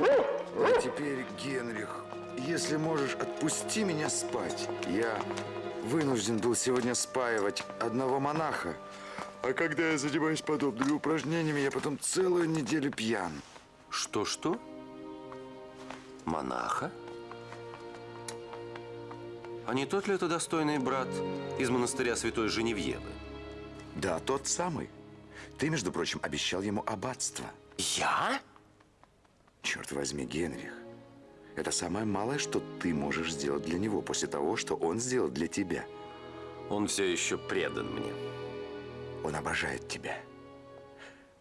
А теперь, Генрих, если можешь, отпусти меня спать. Я вынужден был сегодня спаивать одного монаха. А когда я занимаюсь подобными упражнениями, я потом целую неделю пьян. Что-что? Монаха? А не тот ли это достойный брат из монастыря Святой Женевьевы? Да, тот самый. Ты, между прочим, обещал ему аббатство. Я? Черт возьми, Генрих. Это самое малое, что ты можешь сделать для него после того, что он сделал для тебя. Он все еще предан мне. Он обожает тебя.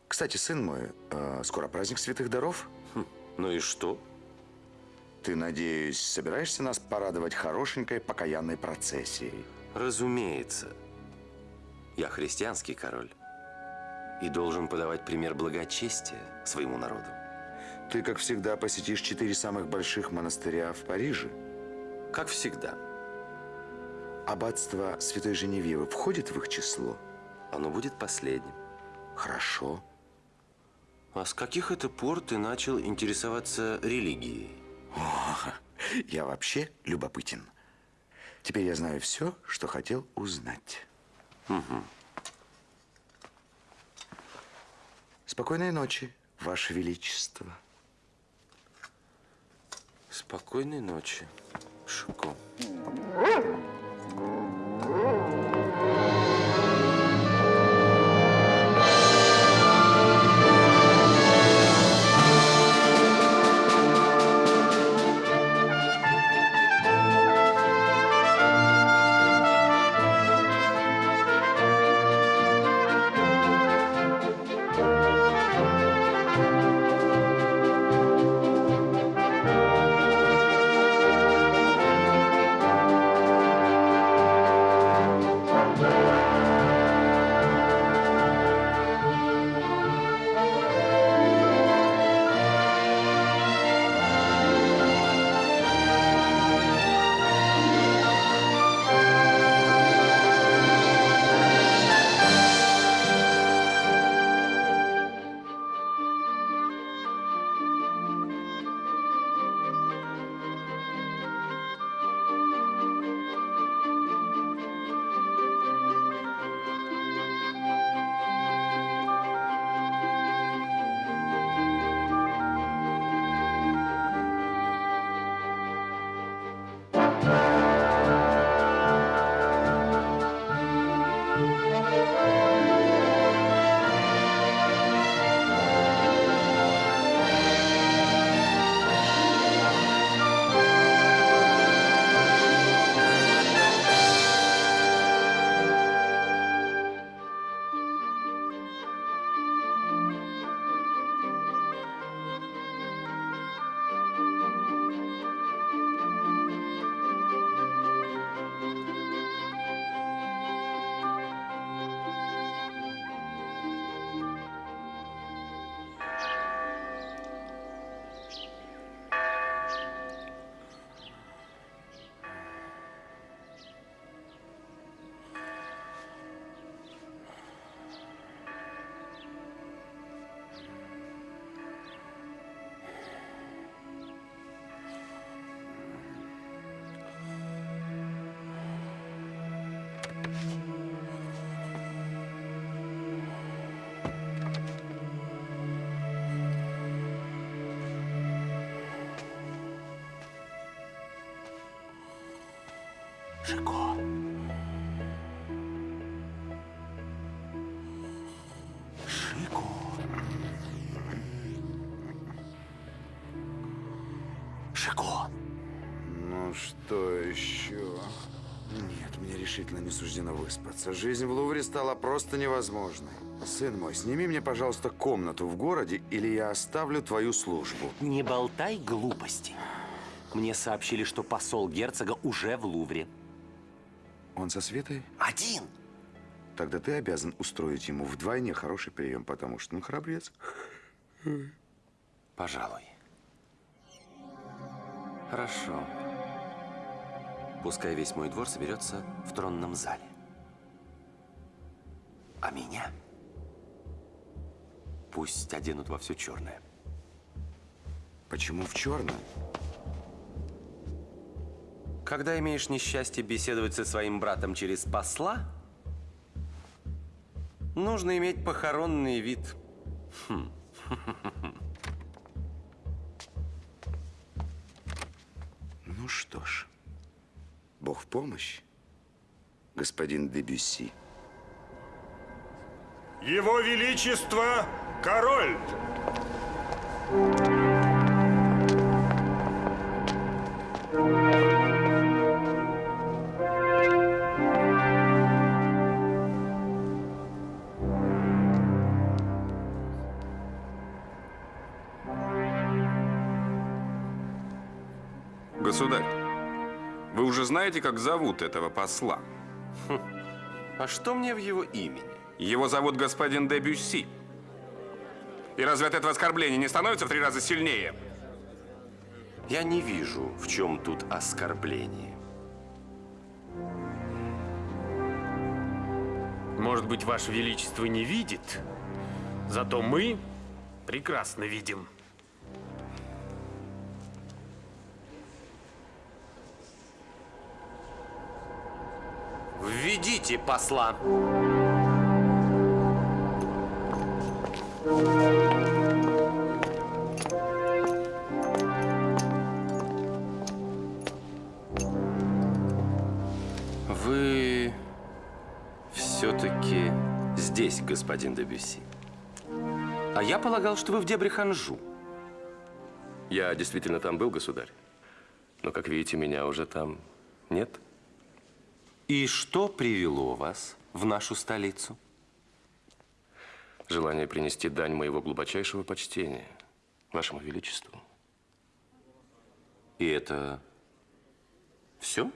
Кстати, сын мой, э, скоро праздник святых даров. Хм, ну и что? Ты, надеюсь, собираешься нас порадовать хорошенькой покаянной процессией? Разумеется. Я христианский король и должен подавать пример благочестия своему народу. Ты, как всегда, посетишь четыре самых больших монастыря в Париже? Как всегда. Аббатство Святой Женевьевы входит в их число? Оно будет последним. Хорошо. А с каких это пор ты начал интересоваться религией? О, я вообще любопытен. Теперь я знаю все, что хотел узнать. Угу. Спокойной ночи, Ваше Величество. Спокойной ночи, Шико. Шико. Шико. Шико. Ну, что еще? Нет, мне решительно не суждено выспаться. Жизнь в Лувре стала просто невозможной. Сын мой, сними мне, пожалуйста, комнату в городе, или я оставлю твою службу. Не болтай глупости. Мне сообщили, что посол герцога уже в Лувре. Он со Светой? Один. Тогда ты обязан устроить ему вдвойне хороший прием, потому что он храбрец. Пожалуй. Хорошо. Пускай весь мой двор соберется в тронном зале. А меня пусть оденут во все черное. Почему в черном? Когда имеешь несчастье беседовать со своим братом через посла, нужно иметь похоронный вид. Ну что ж, Бог в помощь, господин Дебюсси. Его Величество король! Государь, вы уже знаете, как зовут этого посла? А что мне в его имени? Его зовут господин де Бюсси. И разве от этого оскорбления не становится в три раза сильнее? Я не вижу, в чем тут оскорбление. Может быть, Ваше Величество не видит, зато мы прекрасно видим. Введите посла. Вы все-таки здесь, господин Дебюсси. А я полагал, что вы в дебрях Анжу. Я действительно там был, государь. Но, как видите, меня уже там нет. И что привело вас в нашу столицу? Желание принести дань моего глубочайшего почтения вашему величеству. И это все?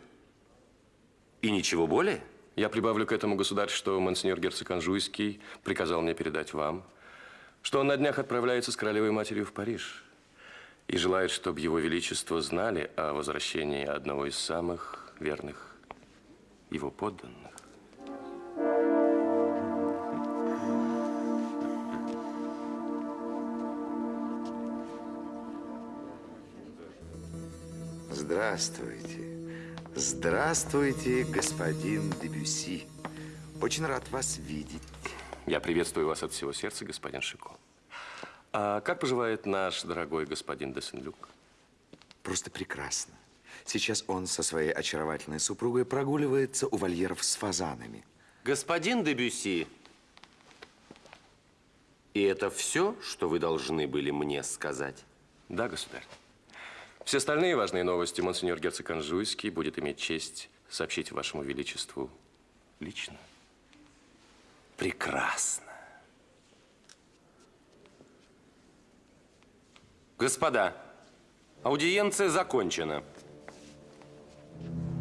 И ничего более? Я прибавлю к этому, государь, что монсеньор герцог Анжуйский приказал мне передать вам, что он на днях отправляется с королевой матерью в Париж и желает, чтобы его величество знали о возвращении одного из самых верных его подданных. Здравствуйте. Здравствуйте, господин Дебюсси. Очень рад вас видеть. Я приветствую вас от всего сердца, господин Шико. А как поживает наш дорогой господин де Сен-Люк? Просто прекрасно. Сейчас он со своей очаровательной супругой прогуливается у вольеров с фазанами. Господин Дебюси, и это все, что вы должны были мне сказать? Да, государь. Все остальные важные новости монсеньор герцог Анжуйский будет иметь честь сообщить вашему величеству лично. Прекрасно. Господа, аудиенция закончена. Thank you.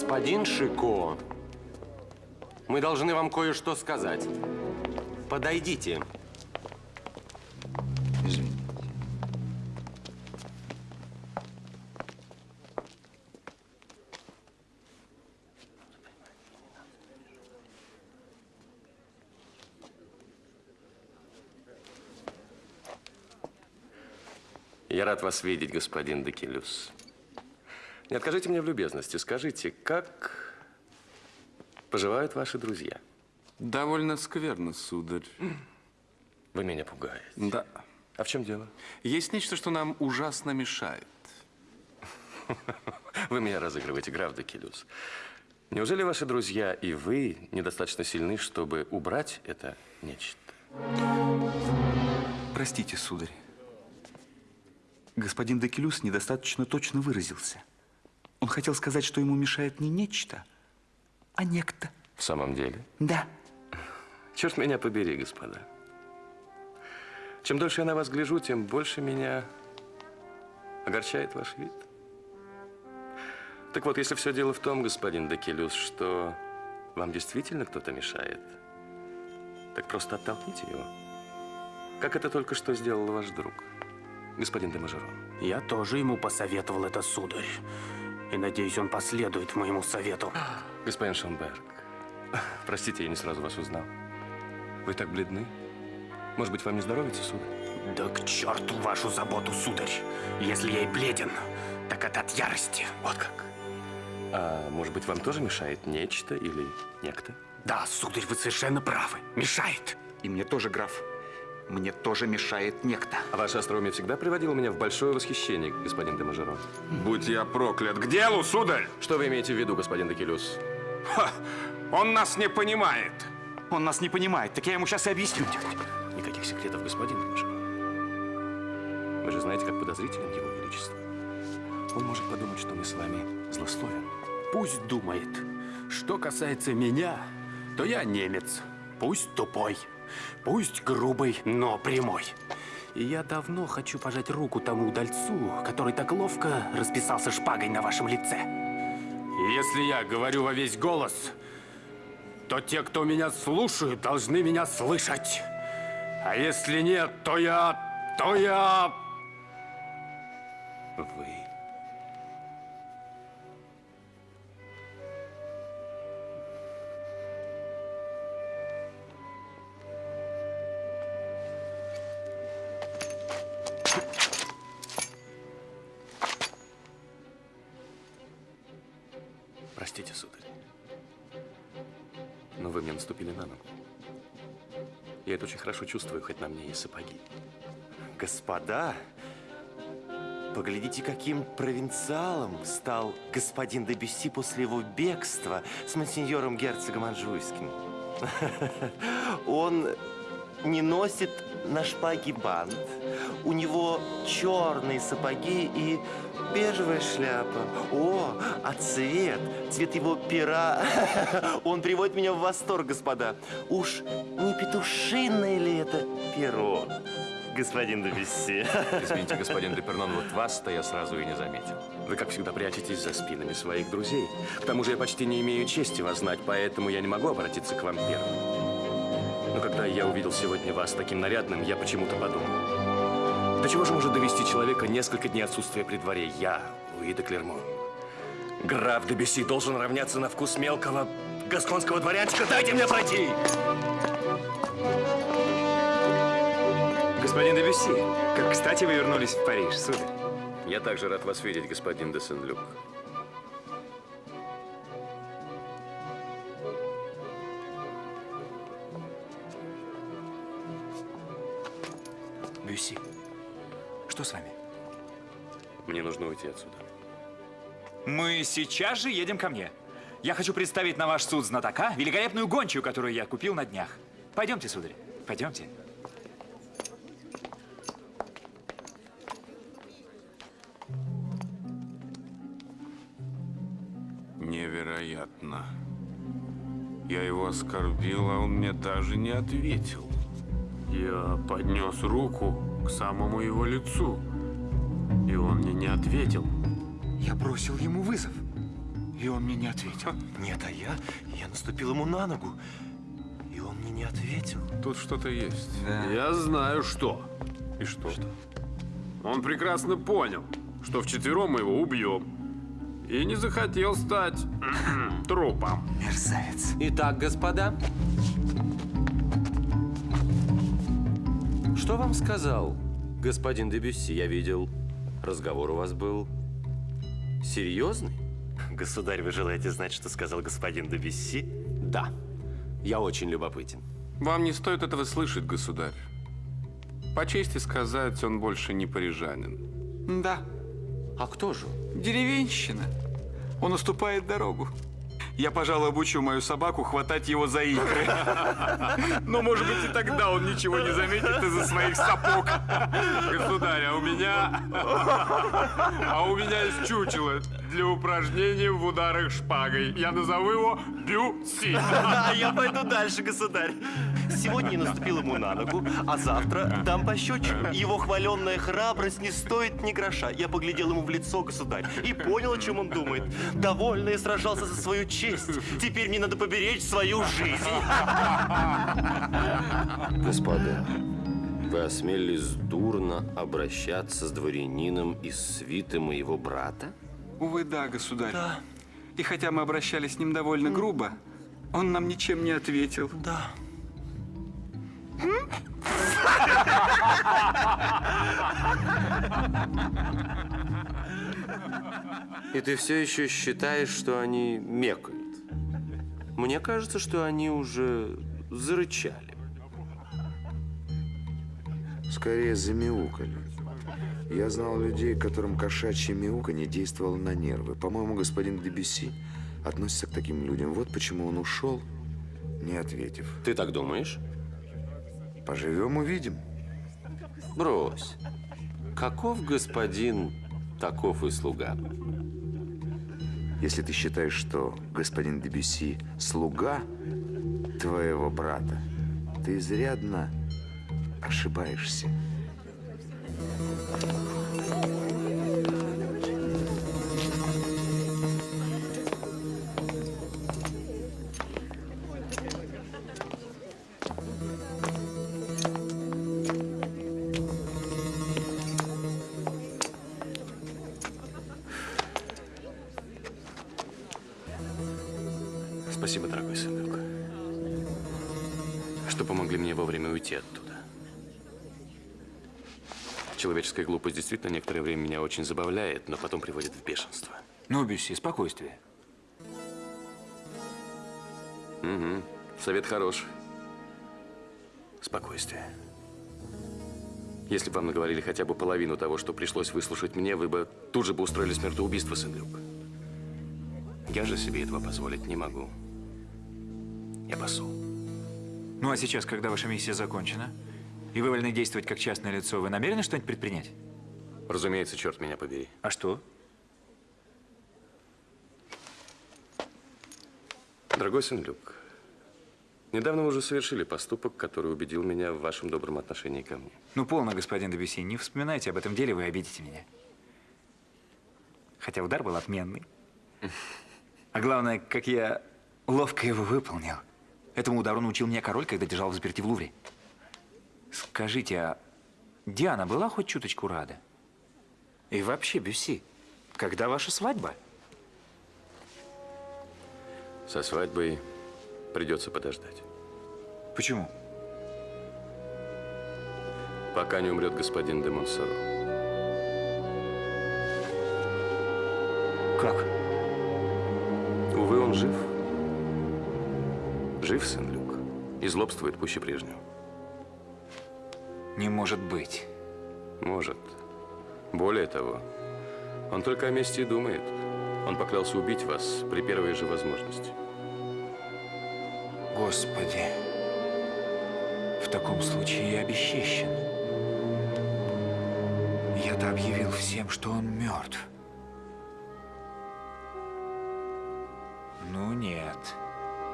Господин Шико, мы должны вам кое-что сказать. Подойдите. Извините. Я рад вас видеть, господин Декелюс. Не откажите мне в любезности. Скажите, как поживают ваши друзья? Довольно скверно, сударь. Вы меня пугаете. Да. А в чем дело? Есть нечто, что нам ужасно мешает. Вы меня разыгрываете, граф Декелюс. Неужели ваши друзья и вы недостаточно сильны, чтобы убрать это нечто? Простите, сударь. Господин Декелюс недостаточно точно выразился. Он хотел сказать, что ему мешает не нечто, а некто. В самом деле? Да. Черт меня побери, господа. Чем дольше я на вас гляжу, тем больше меня огорчает ваш вид. Так вот, если все дело в том, господин Декелюс, что вам действительно кто-то мешает, так просто оттолкните его. Как это только что сделал ваш друг, господин де Мажерон. Я тоже ему посоветовал это, сударь. И надеюсь, он последует моему совету. Господин Шонберг, простите, я не сразу вас узнал. Вы так бледны. Может быть, вам не здоровится, сударь? Да к черту вашу заботу, сударь. Если я и бледен, так это от ярости. Вот как. А может быть, вам тоже мешает нечто или некто? Да, сударь, вы совершенно правы. Мешает. И мне тоже, граф. Мне тоже мешает некто. А ваше остроумие всегда приводило меня в большое восхищение, господин де Мажерон. Будь я проклят. К делу, сударь! Что вы имеете в виду, господин Декелюс? Ха! Он нас не понимает. Он нас не понимает, так я ему сейчас и объясню. Никаких секретов, господин де Мажерон. Вы же знаете, как подозрителен его величество. Он может подумать, что мы с вами злословим. Пусть думает. Что касается меня, то я немец. Пусть тупой, пусть грубый, но прямой. И я давно хочу пожать руку тому удальцу, который так ловко расписался шпагой на вашем лице. Если я говорю во весь голос, то те, кто меня слушают, должны меня слышать. А если нет, то я... то я... Вы. На мне и сапоги. Господа, поглядите, каким провинциалом стал господин де после его бегства с монсеньором герцогом Анжуйским. Он не носит на шпаге бант. У него черные сапоги и бежевая шляпа. О, а цвет, цвет его пера, он приводит меня в восторг, господа. Уж не петушиное ли это перо, господин де? Извините, господин Депернон, вот вас-то я сразу и не заметил. Вы, как всегда, прячетесь за спинами своих друзей. К тому же я почти не имею чести вас знать, поэтому я не могу обратиться к вам первым. Но когда я увидел сегодня вас таким нарядным, я почему-то подумал. До чего же может довести человека несколько дней отсутствия при дворе? Я, Луи де Клермон. Граф де Бюсси должен равняться на вкус мелкого гасконского дворянчика. Дайте мне пройти! Господин Дебюсси, как кстати вы вернулись в Париж, сударь. Я также рад вас видеть, господин де Сен-Люк. Мне нужно уйти отсюда. Мы сейчас же едем ко мне. Я хочу представить на ваш суд знатока великолепную гончую, которую я купил на днях. Пойдемте, сударь, пойдемте. Невероятно. Я его оскорбил, а он мне даже не ответил. Я поднес руку к самому его лицу, и он мне не ответил. Я бросил ему вызов, и он мне не ответил. Нет, а я, я наступил ему на ногу, и он мне не ответил. Тут что-то есть. Я знаю, что. И что? Он прекрасно понял, что вчетвером мы его убьем. И не захотел стать трупом. Мерзавец. Итак, господа. Что вам сказал господин Дебюсси? Я видел, разговор у вас был серьезный. Государь, вы желаете знать, что сказал господин Дебюсси? Да. Я очень любопытен. Вам не стоит этого слышать, государь. По чести сказать, он больше не парижанин. Да, А кто же? деревенщина. Он уступает дорогу. Я, пожалуй, обучу мою собаку хватать его за икры. Но, может быть, и тогда он ничего не заметит из-за своих сапог. Государь, а у меня... А у меня есть чучело. для упражнений в ударах шпагой. Я назову его Бюси. Да, я пойду дальше, государь. Сегодня наступил ему на ногу, а завтра дам пощечину. Его хваленная храбрость не стоит ни гроша. Я поглядел ему в лицо, государь, и понял, о чем он думает. Довольно я сражался за свою честь. Теперь мне надо поберечь свою жизнь. Господа, вы осмелились дурно обращаться с дворянином из свиты моего брата? Увы, да, государь. И хотя мы обращались с ним довольно грубо, он нам ничем не ответил. Да. И ты все еще считаешь, что они мекают? Мне кажется, что они уже зарычали. Скорее замяукали. Я знал людей, которым кошачье мяуканье действовало на нервы. По-моему, господин Дебюси относится к таким людям. Вот почему он ушел, не ответив. Ты так думаешь? Поживем, увидим. Брось. Каков господин, таков и слуга. Если ты считаешь, что господин Дебюси – слуга твоего брата, ты изрядно ошибаешься. Действительно некоторое время меня очень забавляет, но потом приводит в бешенство. Ну, Бюсси, спокойствие. Угу. Совет хороший. Спокойствие. Если бы вам наговорили хотя бы половину того, что пришлось выслушать мне, вы бы тут же бы устроили смертоубийство, сын Люк. Я же себе этого позволить не могу. Я посол. Ну, а сейчас, когда ваша миссия закончена, и вы вольны действовать как частное лицо, вы намерены что-нибудь предпринять? Разумеется, черт меня побери. А что? Дорогой сын Люк, недавно вы уже совершили поступок, который убедил меня в вашем добром отношении ко мне. Ну, полно, господин Дебюси, не вспоминайте об этом деле, вы обидите меня. Хотя удар был отменный. А главное, как я ловко его выполнил. Этому удару научил меня король, когда держал в заперти в Лувре. Скажите, а Диана была хоть чуточку рада? И вообще, Бюсси, когда ваша свадьба? Со свадьбой придется подождать. Почему? Пока не умрет господин де Монсоро. Как? Увы, он жив. Жив, сын Люк. И злобствует пуще прежнего. Не может быть. Может. Более того, он только о мести и думает. Он поклялся убить вас при первой же возможности. Господи. В таком случае я обесчещен. Я-то объявил всем, что он мертв. Ну нет.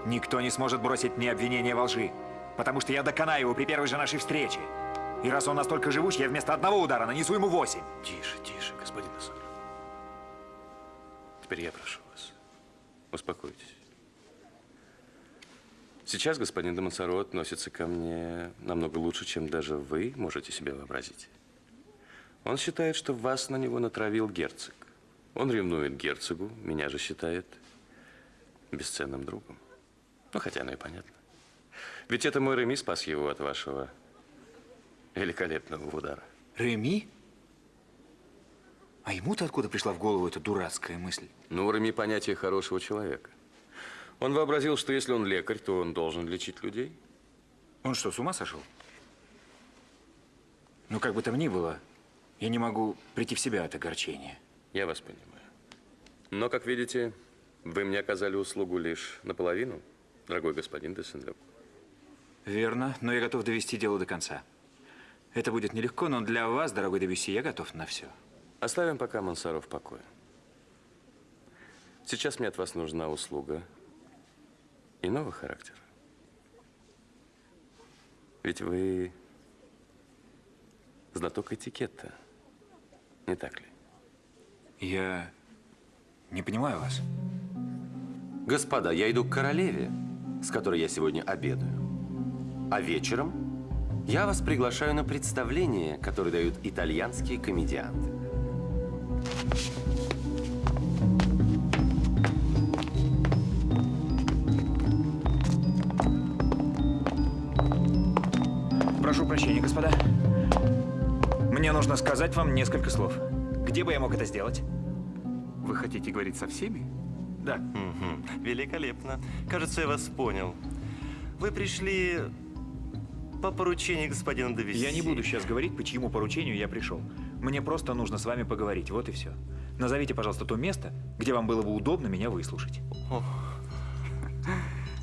Никто не сможет бросить мне обвинение во лжи, потому что я доконаю его при первой же нашей встрече. И раз он настолько живуч, я вместо одного удара нанесу ему восемь. Тише, тише, господин Нассар. Теперь я прошу вас. Успокойтесь. Сейчас господин де Монсоро относится ко мне намного лучше, чем даже вы можете себе вообразить. Он считает, что вас на него натравил герцог. Он ревнует герцогу, меня же считает бесценным другом. Ну, хотя оно и понятно. Ведь это мой Реми спас его от вашего великолепного удара. Реми? А ему-то откуда пришла в голову эта дурацкая мысль? Ну, у Реми понятие хорошего человека. Он вообразил, что если он лекарь, то он должен лечить людей. Он что, с ума сошел? Ну, как бы там ни было, я не могу прийти в себя от огорчения. Я вас понимаю. Но, как видите, вы мне оказали услугу лишь наполовину, дорогой господин де Сен-Люк. Верно, но я готов довести дело до конца. Это будет нелегко, но для вас, дорогой Дебюсси, я готов на все. Оставим пока Мансаро в покое. Сейчас мне от вас нужна услуга иного характера. Ведь вы знаток этикета, не так ли? Я не понимаю вас. Господа, я иду к королеве, с которой я сегодня обедаю. А вечером я вас приглашаю на представление, которое дают итальянские комедианты. Прошу прощения, господа. Мне нужно сказать вам несколько слов. Где бы я мог это сделать? Вы хотите говорить со всеми? Да. Мгм. Великолепно. Кажется, я вас понял. Вы пришли по поручению господина Дависи. Я не буду сейчас говорить, по чьему поручению я пришел. Мне просто нужно с вами поговорить, вот и все. Назовите, пожалуйста, то место, где вам было бы удобно меня выслушать.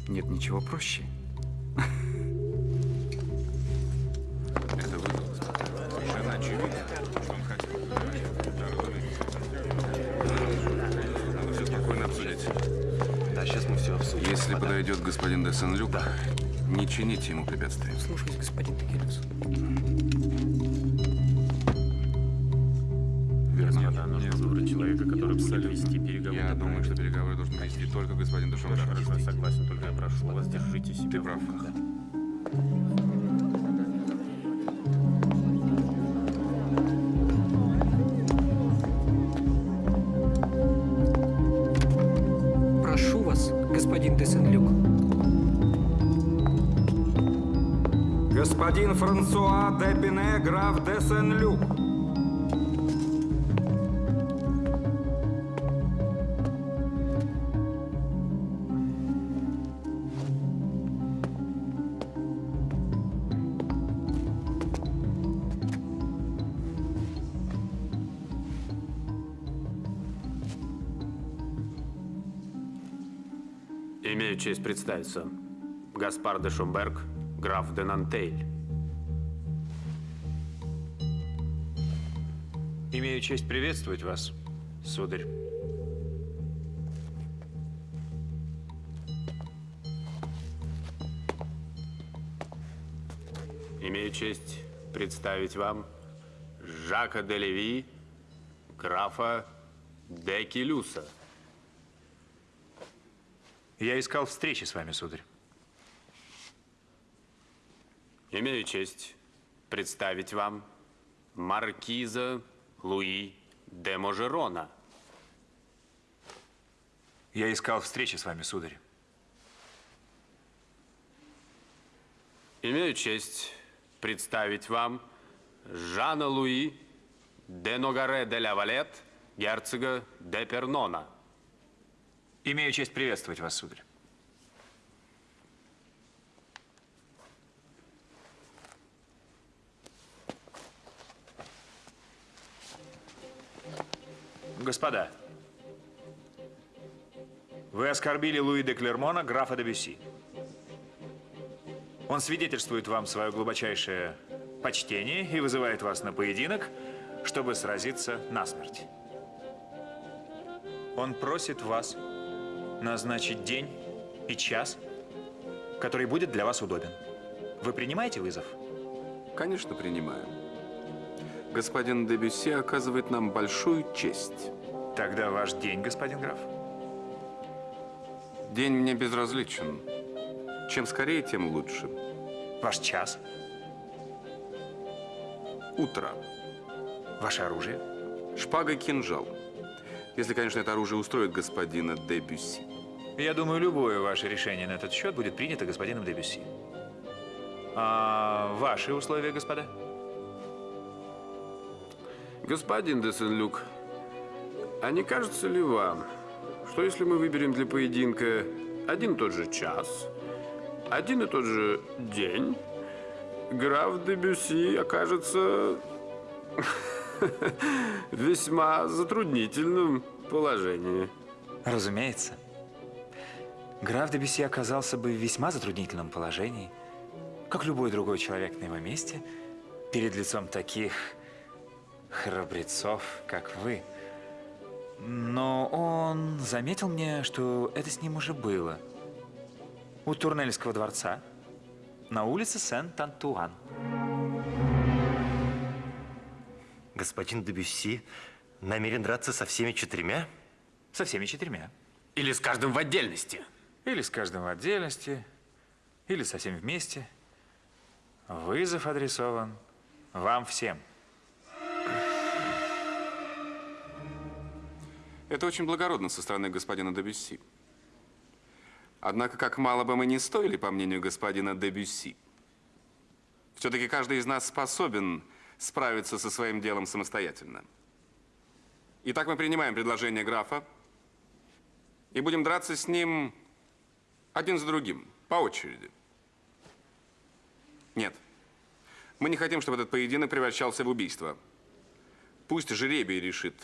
Нет ничего проще. Это вы, господа. Совершенно очевидно, что он хотел поговорить. Надо все спокойно обсудить. Да, сейчас мы все обсудим. Если подойдет господин де Сен-Люк, не чините ему препятствий. Слушаюсь, господин Текелюс. Верно. нужно выбрать человека, который будет вести переговоры. Я думаю, что переговоры должен вести только господин Шамшар. Хорошо, я согласен, только я прошу вас, держите себя Ты прав. Прошу Франсуа де Пине, граф де Сен-Люк. Имею честь представиться. Гаспар де Шумберг, граф де Нантейль. Честь приветствовать вас, сударь. Имею честь представить вам Жака де Леви, графа де Келюса. Я искал встречи с вами, сударь. Имею честь представить вам маркиза Луи де Можерона. Я искал встречи с вами, сударь. Имею честь представить вам Жана Луи де Ногаре де ля Валет, герцога де Пернона. Имею честь приветствовать вас, сударь. Господа, вы оскорбили Луи де Клермона, графа де Бюсси. Он свидетельствует вам свое глубочайшее почтение и вызывает вас на поединок, чтобы сразиться насмерть. Он просит вас назначить день и час, который будет для вас удобен. Вы принимаете вызов? Конечно, принимаю. Господин Дебюсси оказывает нам большую честь. Тогда ваш день, господин граф. День мне безразличен. Чем скорее, тем лучше. Ваш час, Утро. ваше оружие. Шпага кинжал. Если, конечно, это оружие устроит господина Дебюсси. Я думаю, любое ваше решение на этот счет будет принято господином Дебюсси. А ваши условия, господа? Господин де Сен-Люк, а не кажется ли вам, что если мы выберем для поединка один и тот же час, один и тот же день, граф де Бюсси окажется весьма затруднительном положении? Разумеется. Граф де Бюсси оказался бы в весьма затруднительном положении, как любой другой человек на его месте, перед лицом таких храбрецов, как вы. Но он заметил мне, что это с ним уже было. У Турнельского дворца на улице Сент-Антуан. Господин Дебюсси намерен драться со всеми четырьмя? Со всеми четырьмя. Или с каждым в отдельности. Или с каждым в отдельности, или со всеми вместе. Вызов адресован вам всем. Это очень благородно со стороны господина Дебюсси. Однако, как мало бы мы не стоили, по мнению господина Дебюсси, все-таки каждый из нас способен справиться со своим делом самостоятельно. Итак, мы принимаем предложение графа и будем драться с ним один за другим, по очереди. Нет, мы не хотим, чтобы этот поединок превращался в убийство. Пусть жребий решит,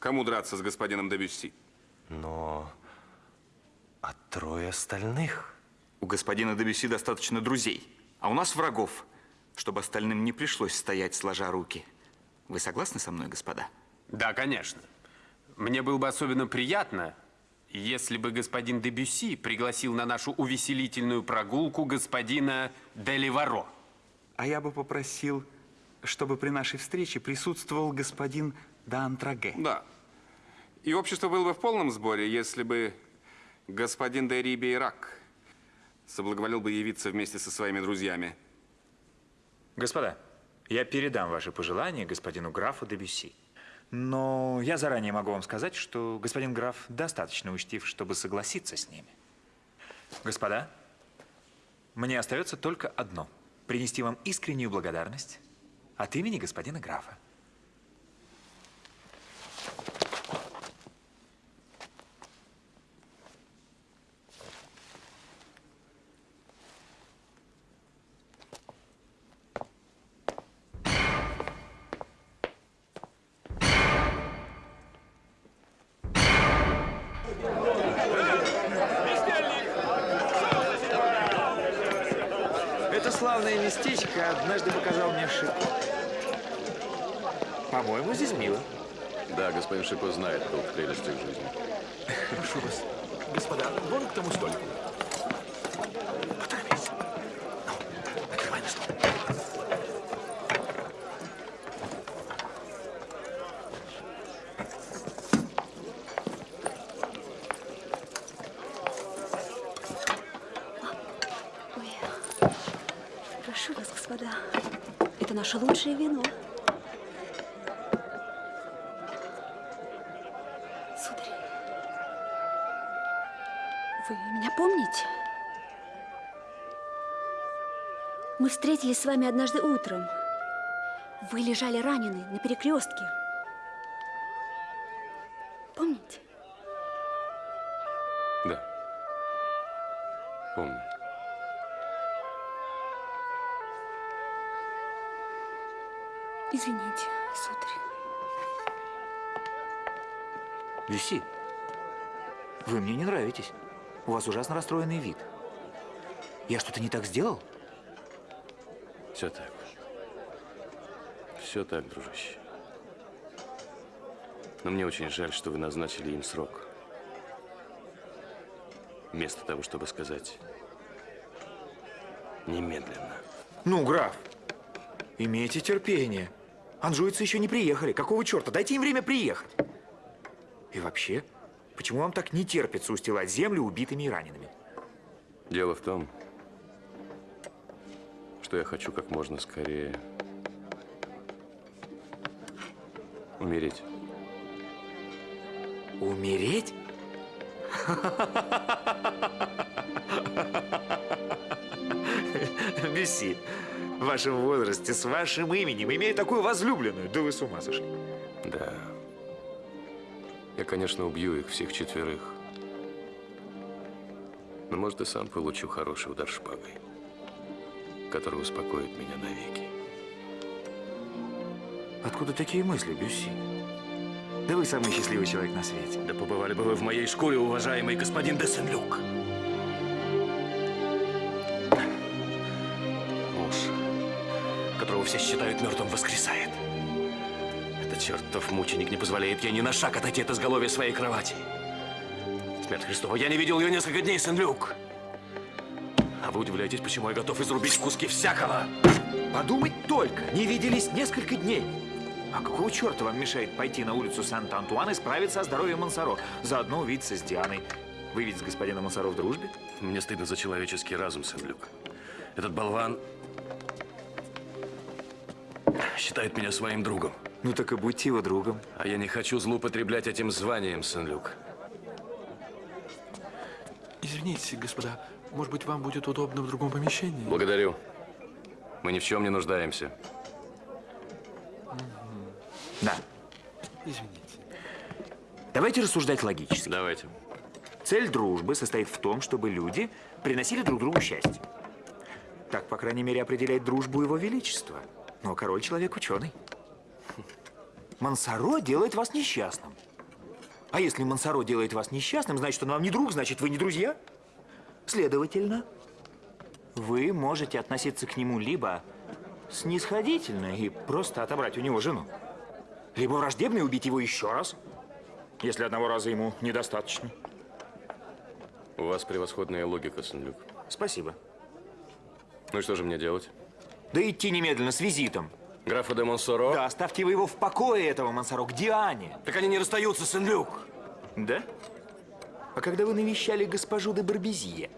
кому драться с господином Дебюсси. Но... А трое остальных? У господина Дебюси достаточно друзей, а у нас врагов, чтобы остальным не пришлось стоять сложа руки. Вы согласны со мной, господа? Да, конечно. Мне было бы особенно приятно, если бы господин Дебюси пригласил на нашу увеселительную прогулку господина Деливаро. А я бы попросил, чтобы при нашей встрече присутствовал господин Д'Антраге. Да. И общество было бы в полном сборе, если бы господин де Рибейрак соблаговолил бы явиться вместе со своими друзьями. Господа, я передам ваши пожелания господину графу Дебюси. Но я заранее могу вам сказать, что господин граф достаточно учтив, чтобы согласиться с ними. Господа, мне остается только одно – принести вам искреннюю благодарность от имени господина графа. Прошу вас, господа, вон к тому столику. Ну, прошу вас, господа, это наше лучшее вино. Встретились с вами однажды утром. Вы лежали раненый на перекрестке. Помните? Да. Помню. Извините, сударь. Люси, вы мне не нравитесь. У вас ужасно расстроенный вид. Я что-то не так сделал? Все так. Все так, дружище. Но мне очень жаль, что вы назначили им срок. Вместо того, чтобы сказать немедленно. Ну, граф, имейте терпение. Анжуйцы еще не приехали. Какого черта? Дайте им время приехать. И вообще, почему вам так не терпится устилать землю убитыми и ранеными? Дело в том, что я хочу как можно скорее умереть. Умереть? Люси, в вашем возрасте, с вашим именем, имея такую возлюбленную, да вы с ума сошли. Да. Я, конечно, убью их всех четверых. Но, может, и сам получу хороший удар шпагой, который успокоит меня навеки. Откуда такие мысли, Бюсси? Да вы самый счастливый человек на свете. Да побывали бы вы в моей шкуре, уважаемый господин де Сен-Люк. Муж, которого все считают мертвым, воскресает. Это чертов мученик не позволяет ей ни на шаг отойти от изголовья своей кровати. Смерть Христова, я не видел ее несколько дней, Сен-Люк. А вы удивляетесь, почему я готов изрубить в куски всякого? Подумать только, не виделись несколько дней. А какого черта вам мешает пойти на улицу Санта-Антуан и справиться о здоровье Монсоро? Заодно увидеться с Дианой. Вы ведь с господином Монсоро в дружбе? Мне стыдно за человеческий разум, Сен-Люк. Этот болван считает меня своим другом. Ну так и будьте его другом. А я не хочу злоупотреблять этим званием, Сен-Люк. Извините, господа, может быть, вам будет удобно в другом помещении? Благодарю. Мы ни в чем не нуждаемся. Да. Извините. Давайте рассуждать логически. Давайте. Цель дружбы состоит в том, чтобы люди приносили друг другу счастье. Так, по крайней мере, определяет дружбу его величество. Но король человек ученый. Мансаро делает вас несчастным. А если Мансаро делает вас несчастным, значит, он вам не друг, значит, вы не друзья. Следовательно, вы можете относиться к нему либо снисходительно и просто отобрать у него жену, либо враждебно и убить его еще раз, если одного раза ему недостаточно. У вас превосходная логика, Сен-Люк. Спасибо. Ну и что же мне делать? Да идти немедленно с визитом. Графа де Монсоро? Да, оставьте вы его в покое, этого Монсоро, к Диане. Так они не расстаются, Сен-Люк. Да? А когда вы навещали госпожу де Барбезье,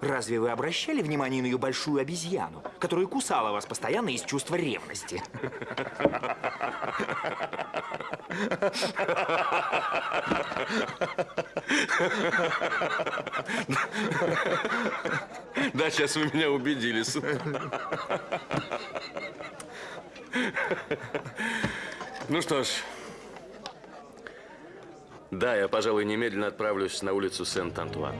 разве вы обращали внимание на ее большую обезьяну, которая кусала вас постоянно из чувства ревности? Да, сейчас вы меня убедили. Ну что ж. Да, я, пожалуй, немедленно отправлюсь на улицу Сент-Антуан.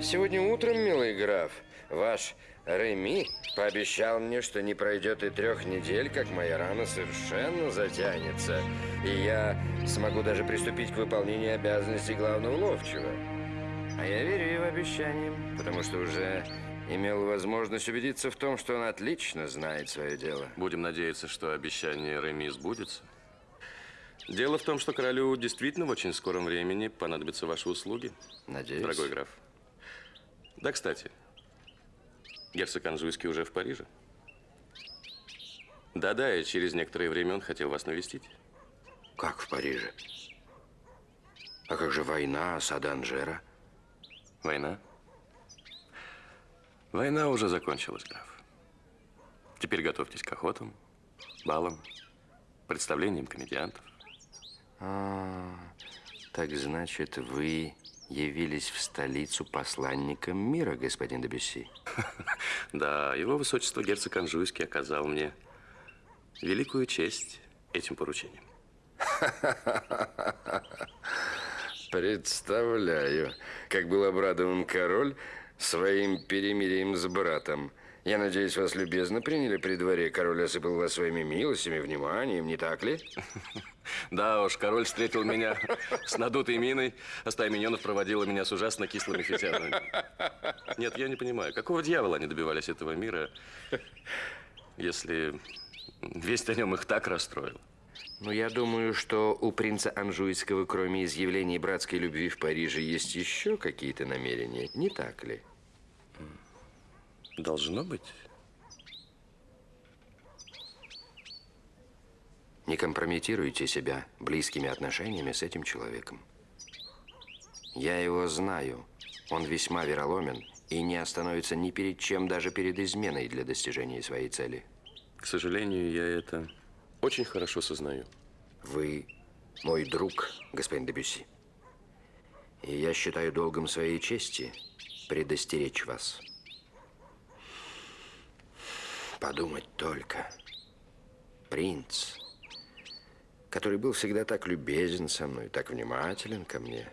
Сегодня утром, милый граф, ваш Реми пообещал мне, что не пройдет и трех недель, как моя рана совершенно затянется, и я смогу даже приступить к выполнению обязанностей главного ловчего. А я верю его обещаниям, потому что уже имел возможность убедиться в том, что он отлично знает свое дело. Будем надеяться, что обещание Реми сбудется. Дело в том, что королю действительно в очень скором времени понадобятся ваши услуги. Надеюсь. Дорогой граф. Да, кстати, герцог Анжуйский уже в Париже. Да-да, и через некоторое время он хотел вас навестить. Как в Париже? А как же война, осада Анжера? Война? Война уже закончилась, граф. Теперь готовьтесь к охотам, балам, представлениям комедиантов. А, так значит, вы явились в столицу посланником мира, господин Дебюсси? Да, его высочество герцог Анжуйский оказал мне великую честь этим поручением. Представляю, как был обрадован король своим перемирием с братом. Я надеюсь, вас любезно приняли при дворе. Король осыпал вас своими милостями, вниманием, не так ли? Да уж, король встретил меня с надутой миной, а стая миньонов проводила меня с ужасно кислыми фитянами. Нет, я не понимаю, какого дьявола они добивались этого мира, если весть о нем их так расстроил? Ну, я думаю, что у принца Анжуйского, кроме изъявлений братской любви в Париже, есть еще какие-то намерения, не так ли? Должно быть. Не компрометируйте себя близкими отношениями с этим человеком. Я его знаю. Он весьма вероломен и не остановится ни перед чем, даже перед изменой для достижения своей цели. К сожалению, я это очень хорошо сознаю. Вы мой друг, господин Дебюсси. И я считаю долгом своей чести предостеречь вас. Подумать только. Принц, который был всегда так любезен со мной, так внимателен ко мне.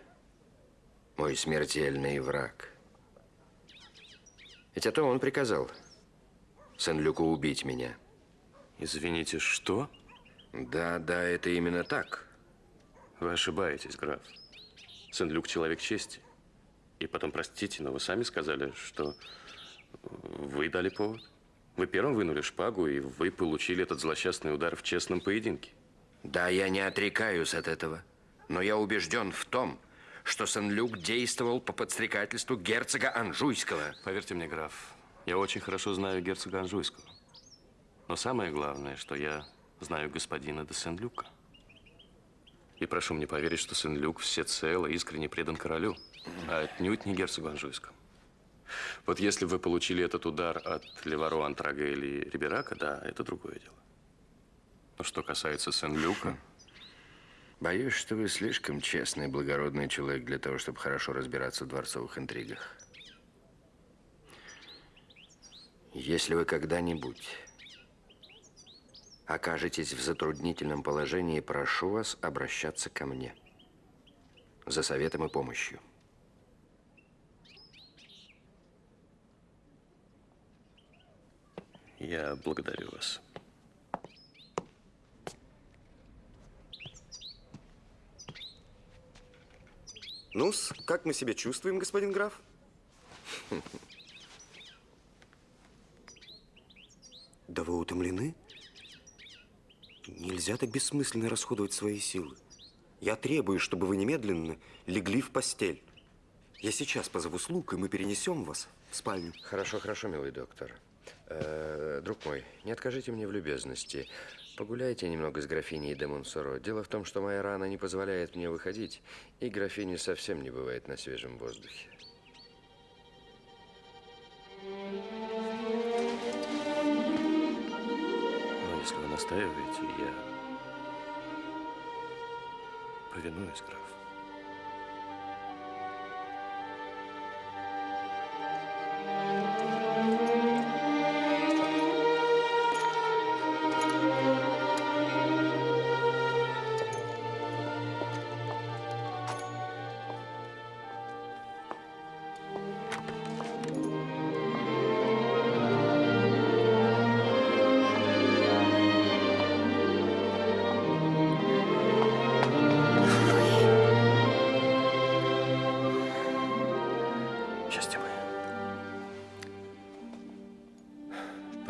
Мой смертельный враг. Ведь о том он приказал Сен-Люку убить меня. Извините, что? Да, да, это именно так. Вы ошибаетесь, граф. Сен-Люк человек чести. И потом, простите, но вы сами сказали, что Вы дали повод. Вы первым вынули шпагу, и вы получили этот злосчастный удар в честном поединке. Да, я не отрекаюсь от этого. Но я убежден в том, что Сен-Люк действовал по подстрекательству герцога Анжуйского. Поверьте мне, граф, я очень хорошо знаю герцога Анжуйского. Но самое главное, что я знаю господина де Сен-Люка. И прошу мне поверить, что Сен-Люк всецело искренне предан королю, а отнюдь не герцогу Анжуйскому. Вот если вы получили этот удар от Леваро, Антрага или Риберака, да, это другое дело. Но что касается Сен-Люка... Боюсь, что вы слишком честный и благородный человек для того, чтобы хорошо разбираться в дворцовых интригах. Если вы когда-нибудь окажетесь в затруднительном положении, прошу вас обращаться ко мне за советом и помощью. Я благодарю вас. ну как мы себя чувствуем, господин граф? Да вы утомлены? Нельзя так бессмысленно расходовать свои силы. Я требую, чтобы вы немедленно легли в постель. Я сейчас позову слуг, и мы перенесем вас в спальню. Хорошо, хорошо, милый доктор. Э, друг мой, не откажите мне в любезности. Погуляйте немного с графиней де Монсоро. Дело в том, что моя рана не позволяет мне выходить, и графини совсем не бывает на свежем воздухе. Но если вы настаиваете, я повинуюсь, граф.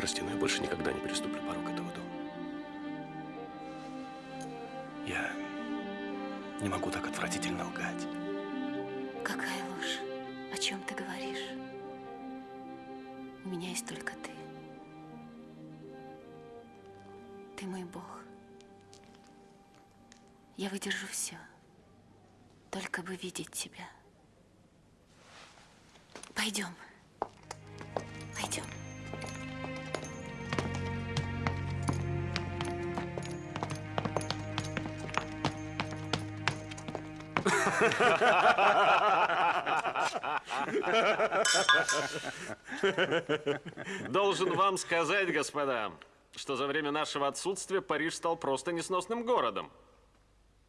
Прости, но я больше никогда не переступлю порог этого дома. Я не могу так отвратительно лгать. Какая ложь? О чем ты говоришь? У меня есть только ты. Ты мой Бог. Я выдержу все. Только бы видеть тебя. Пойдем. Пойдем. Должен вам сказать, господа, что за время нашего отсутствия Париж стал просто несносным городом.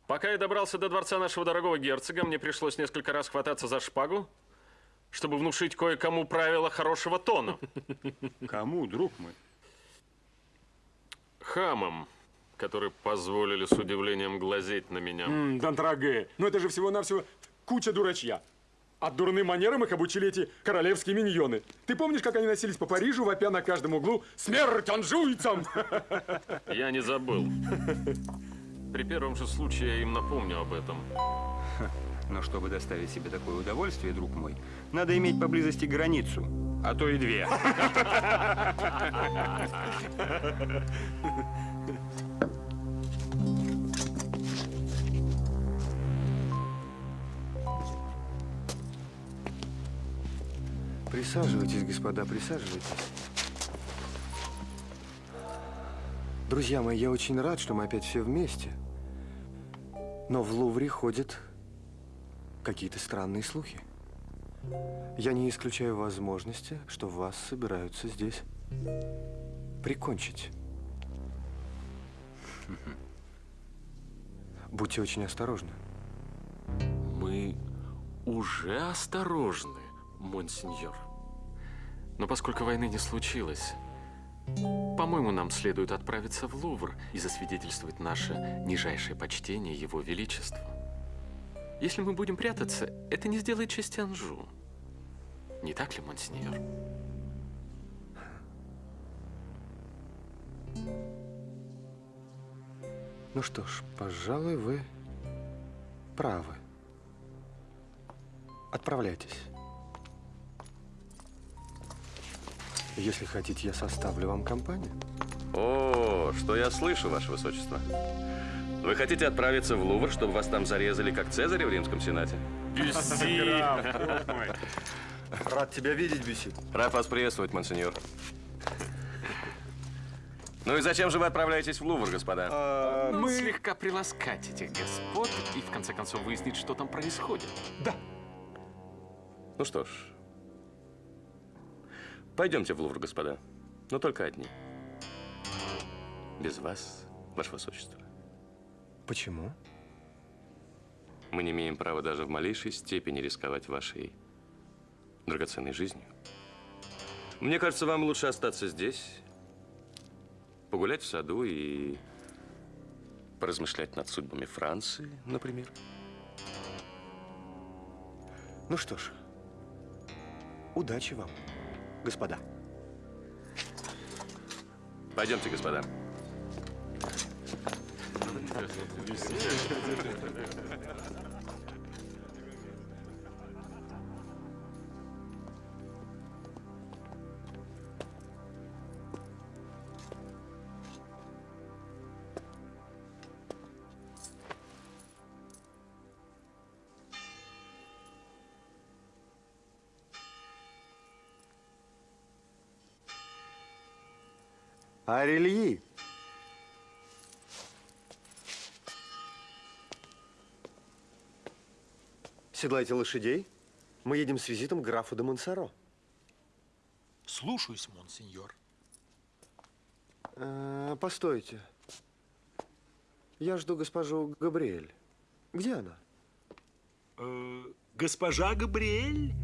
Пока я добрался до дворца нашего дорогого герцога, мне пришлось несколько раз хвататься за шпагу, чтобы внушить кое-кому правила хорошего тона. Кому, друг мой? Хамам, которые позволили с удивлением глазеть на меня. М, Дантраге, ну это же всего-навсего куча дурачья. А дурным манерам их обучили эти королевские миньоны. Ты помнишь, как они носились по Парижу, вопя на каждом углу «Смерть анжуйцам!» Я не забыл. При первом же случае я им напомню об этом. Но чтобы доставить себе такое удовольствие, друг мой, надо иметь поблизости границу, а то и две. Присаживайтесь, господа, присаживайтесь. Друзья мои, я очень рад, что мы опять все вместе. Но в Лувре ходят какие-то странные слухи. Я не исключаю возможности, что вас собираются здесь прикончить. Будьте очень осторожны. Мы уже осторожны, монсеньор. Но поскольку войны не случилось, по-моему, нам следует отправиться в Лувр и засвидетельствовать наше нижайшее почтение Его Величеству. Если мы будем прятаться, это не сделает честь Анжу. Не так ли, монсеньор? Ну что ж, пожалуй, вы правы. Отправляйтесь. Если хотите, я составлю вам компанию. О, что я слышу, Ваше Высочество. Вы хотите отправиться в Лувр, чтобы вас там зарезали, как Цезаря в Римском Сенате? Рад тебя видеть, Бюси. Рад вас приветствовать, монсеньор. Ну и зачем же вы отправляетесь в Лувр, господа? Ну, слегка приласкать этих господ и в конце концов выяснить, что там происходит. Да. Ну что ж, пойдемте в Лувр, господа. Но только одни. Без вас, Ваше Высочество. Почему? Мы не имеем права даже в малейшей степени рисковать вашей драгоценной жизнью. Мне кажется, вам лучше остаться здесь, погулять в саду и поразмышлять над судьбами Франции, например. Ну что ж, удачи вам, господа. Пойдемте, господа. Арельи. Седлайте лошадей. Мы едем с визитом к графу де Монсоро. Слушаюсь, монсеньор. Э, постойте. Я жду госпожу Габриэль. Где она? Э, госпожа Габриэль?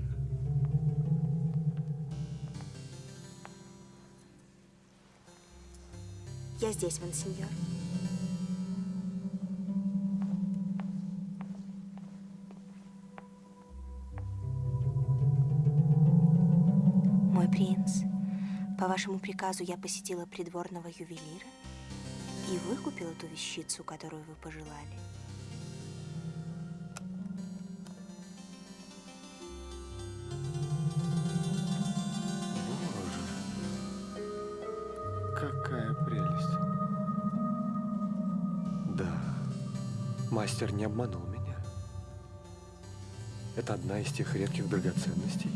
Я здесь, монсеньор. Мой принц, по вашему приказу я посетила придворного ювелира и выкупила ту вещицу, которую вы пожелали. Какая прелесть. Да, мастер не обманул меня. Это одна из тех редких драгоценностей,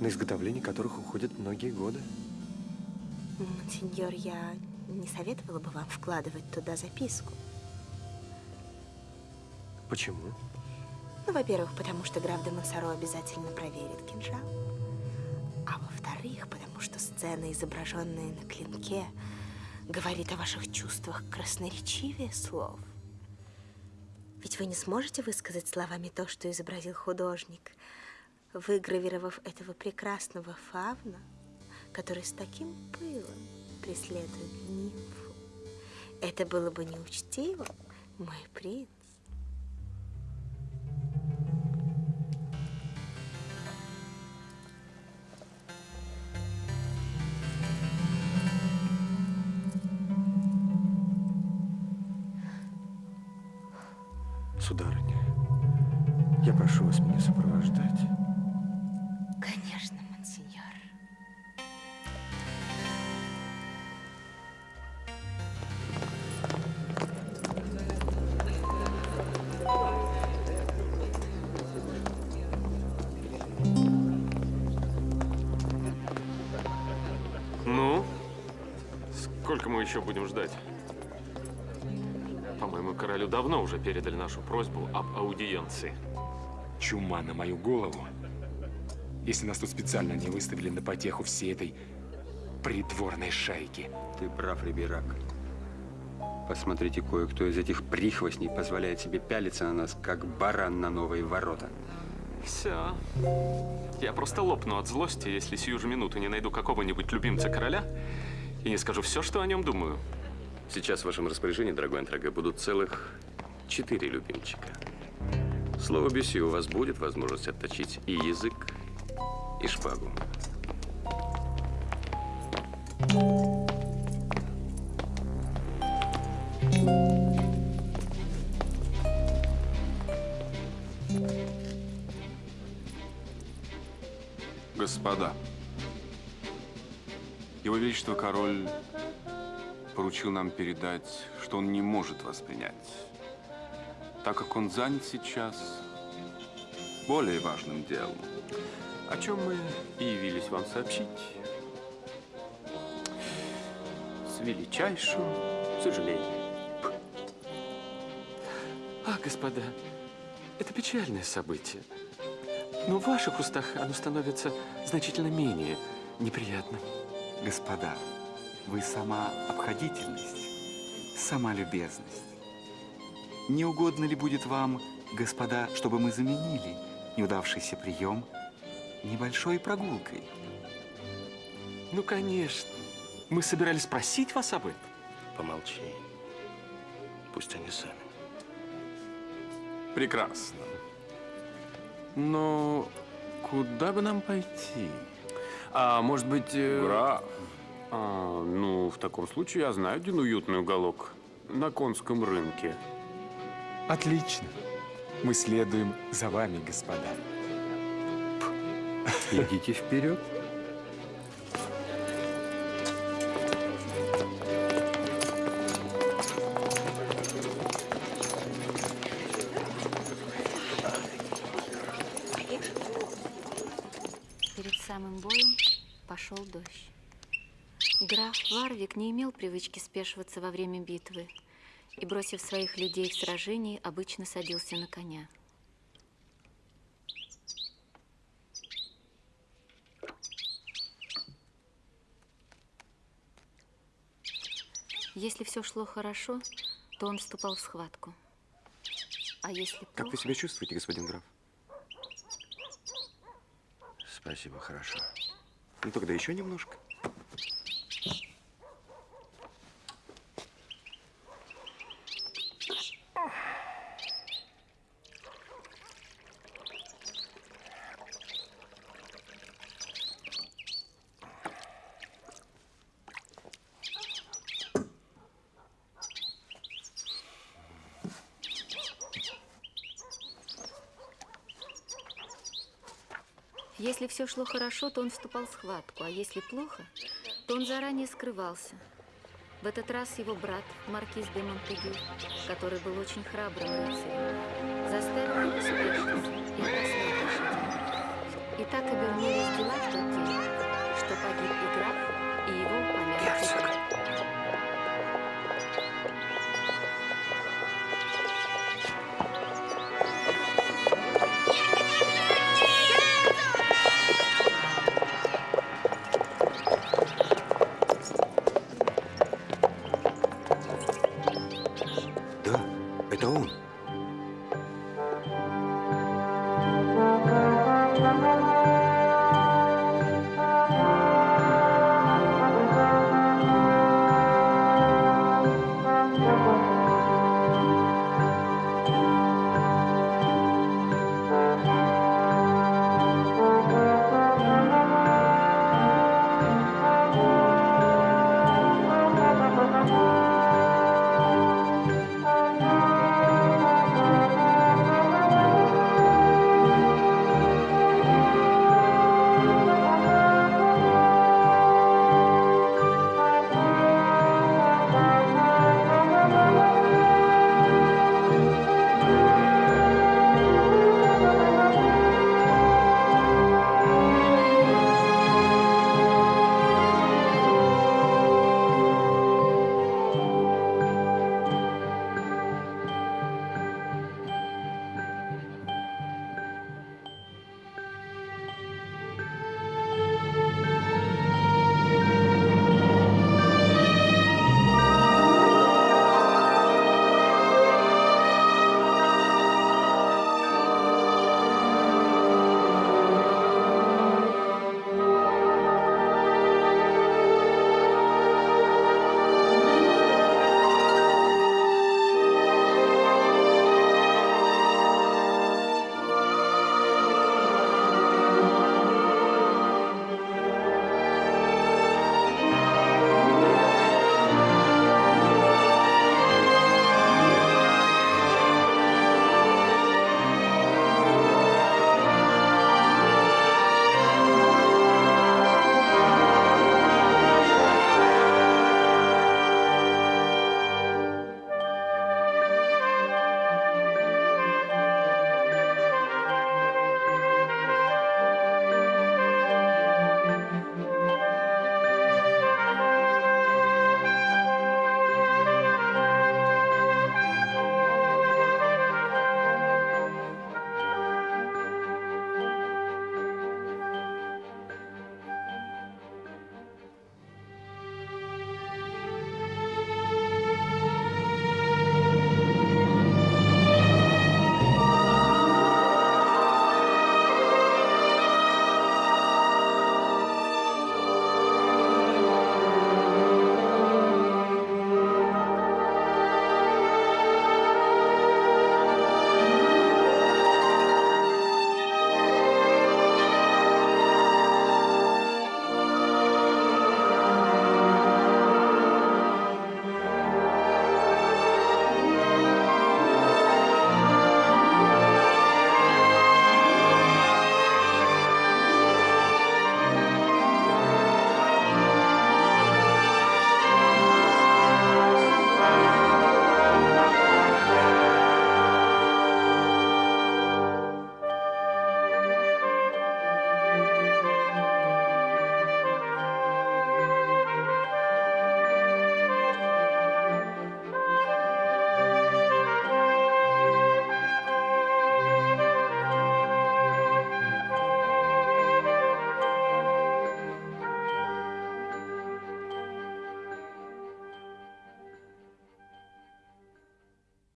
на изготовление которых уходят многие годы. Монсеньор, я не советовала бы вам вкладывать туда записку. Почему? Ну, во-первых, потому что граф де Монсоро обязательно проверит кинжал. А во-вторых, потому что сцена, изображенная на клинке, говорит о ваших чувствах красноречивее слов. Ведь вы не сможете высказать словами то, что изобразил художник, выгравировав этого прекрасного фавна, который с таким пылом преследует нимфу. Это было бы неучтиво, мой принц. Монсеньор. Ну, сколько мы еще будем ждать? По-моему, королю давно уже передали нашу просьбу об аудиенции. Чума на мою голову. Если нас тут специально не выставили на потеху всей этой придворной шайки. Ты прав, Риберак. Посмотрите, кое-кто из этих прихвостней позволяет себе пялиться на нас, как баран на новые ворота. Все. Я просто лопну от злости, если сию же минуту не найду какого-нибудь любимца короля и не скажу все, что о нем думаю. Сейчас в вашем распоряжении, дорогой Антраге, будут целых четыре любимчика. Слово Бюси, у вас будет возможность отточить и язык, и шпагу. Господа, Его Величество Король поручил нам передать, что он не может вас принять, так как он занят сейчас более важным делом. О чем мы и явились вам сообщить. С величайшим сожалением. А, господа, это печальное событие. Но в ваших устах оно становится значительно менее неприятным. Господа, вы сама обходительность, сама любезность. Не угодно ли будет вам, господа, чтобы мы заменили неудавшийся прием небольшой прогулкой? Ну, конечно. Мы собирались спросить вас об этом. Помолчи. Пусть они сами. Прекрасно. Но куда бы нам пойти? А может быть... э, Граф. А, ну, в таком случае я знаю один уютный уголок на конском рынке. Отлично. Мы следуем за вами, господа. Идите вперед. Перед самым боем пошел дождь. Граф Варвик не имел привычки спешиваться во время битвы и, бросив своих людей в сражении, обычно садился на коня. Если все шло хорошо, то он вступал в схватку. А если плохо... Как вы себя чувствуете, господин граф? Спасибо, хорошо. Ну тогда еще немножко. Если все шло хорошо, то он вступал в схватку, а если плохо, то он заранее скрывался. В этот раз его брат, маркиз де Монтегю, который был очень храбрым рыцарем, заставил его спешиться и лошадей. И так обернулись дела в тот день, что погиб и граф,